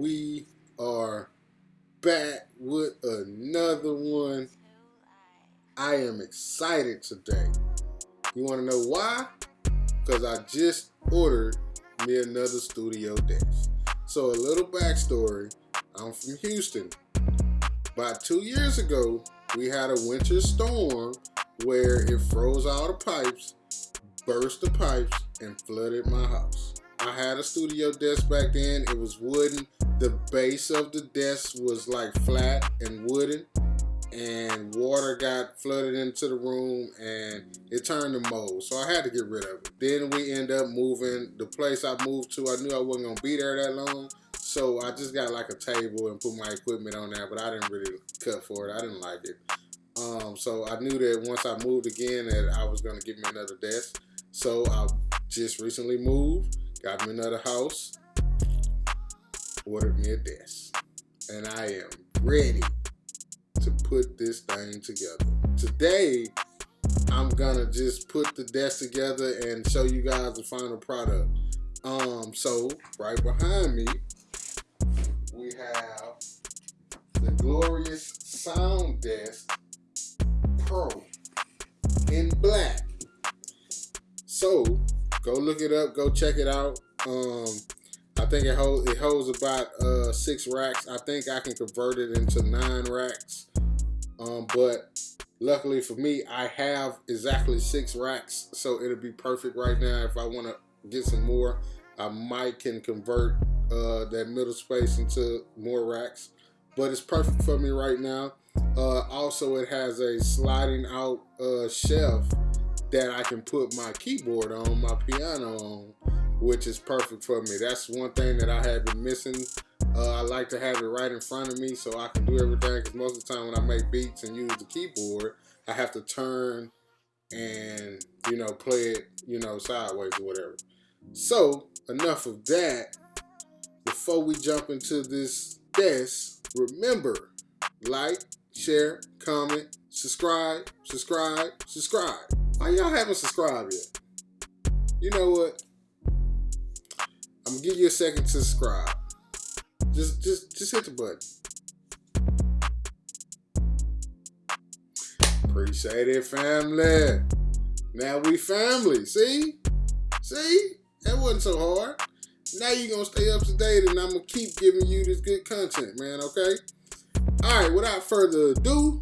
we are back with another one. I am excited today. You want to know why? Because I just ordered me another studio desk. So a little backstory. I'm from Houston. About two years ago, we had a winter storm where it froze all the pipes, burst the pipes, and flooded my house. I had a studio desk back then. It was wooden. The base of the desk was like flat and wooden and water got flooded into the room and it turned to mold. So I had to get rid of it. Then we end up moving. The place I moved to, I knew I wasn't gonna be there that long. So I just got like a table and put my equipment on there, but I didn't really cut for it. I didn't like it. Um, so I knew that once I moved again that I was gonna get me another desk. So I just recently moved got me another house, ordered me a desk, and I am ready to put this thing together. Today, I'm gonna just put the desk together and show you guys the final product. Um, so right behind me, we have the glorious Sound Desk Pro in black. So Go look it up. Go check it out. Um, think it holds it holds about uh, six racks. I think I can convert it into nine racks. Um, but luckily for me, I have exactly six racks, so it'll be perfect right now. If I want to get some more, I might can convert uh, that middle space into more racks. But it's perfect for me right now. Uh, also, it has a sliding out uh, shelf that I can put my keyboard on, my piano on, which is perfect for me. That's one thing that I have been missing. Uh, I like to have it right in front of me so I can do everything because most of the time when I make beats and use the keyboard, I have to turn and, you know, play it, you know, sideways or whatever. So, enough of that. Before we jump into this desk, remember, like, share, comment, subscribe, subscribe, subscribe. Why y'all haven't subscribed yet? You know what? Give you a second to subscribe. Just, just, just hit the button. Appreciate it, family. Now we family. See? See? That wasn't so hard. Now you're gonna stay up to date and I'm gonna keep giving you this good content, man, okay? Alright, without further ado,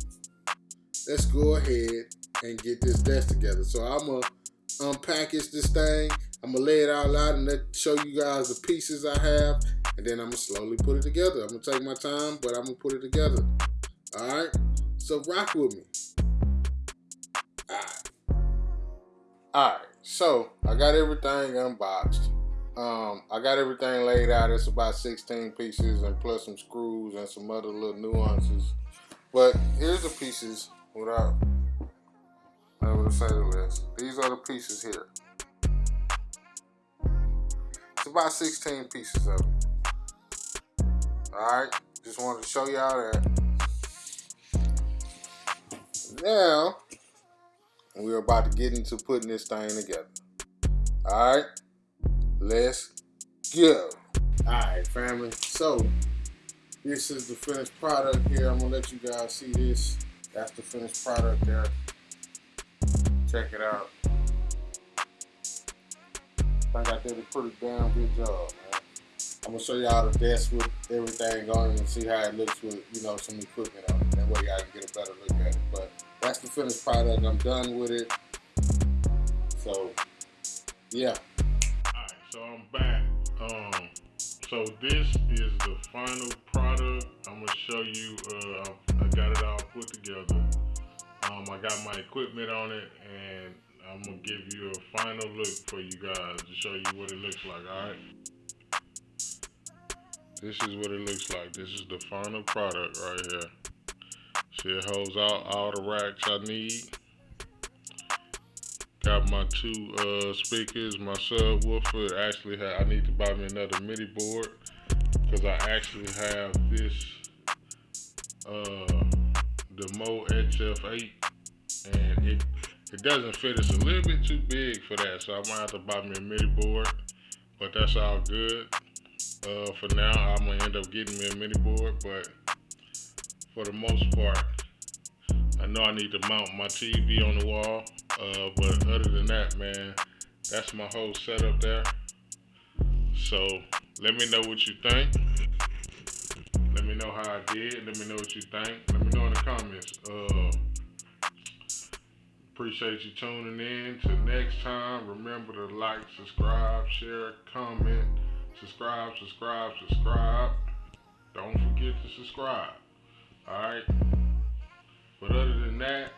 let's go ahead and get this desk together. So I'm gonna unpackage this thing. I'm gonna lay it all out and let show you guys the pieces I have, and then I'm gonna slowly put it together. I'm gonna take my time, but I'm gonna put it together. All right. So rock with me. All right. All right. So I got everything unboxed. Um, I got everything laid out. It's about 16 pieces and plus some screws and some other little nuances. But here's the pieces without the side of the. These are the pieces here. It's about 16 pieces of it. Alright, just wanted to show y'all that. Now, we're about to get into putting this thing together. Alright, let's go. Alright, family. So, this is the finished product here. I'm going to let you guys see this. That's the finished product there. Check it out. I think I did a pretty damn good job, man. I'm gonna show y'all the desk with everything on it and see how it looks with, you know, some equipment on it. That way y'all can get a better look at it. But that's the finished product. I'm done with it. So, yeah. Alright, so I'm back. Um, so this is the final product. I'm gonna show you, uh, I got it all put together. Um, I got my equipment on it and I'm gonna give you a final look for you guys to show you what it looks like, alright? This is what it looks like. This is the final product right here. See it holds out all the racks I need. Got my two uh, speakers, my subwoofer. Actually, I need to buy me another MIDI board because I actually have this uh, the Mo HF8 and it it doesn't fit. It's a little bit too big for that, so I might have to buy me a MIDI board, but that's all good. Uh, for now, I'm gonna end up getting me a mini board, but for the most part, I know I need to mount my TV on the wall. Uh, but other than that, man, that's my whole setup there. So let me know what you think. Let me know how I did. Let me know what you think. Let me know in the comments. Uh, appreciate you tuning in. Till next time, remember to like, subscribe, share, comment, subscribe, subscribe, subscribe. Don't forget to subscribe. Alright? But other than that,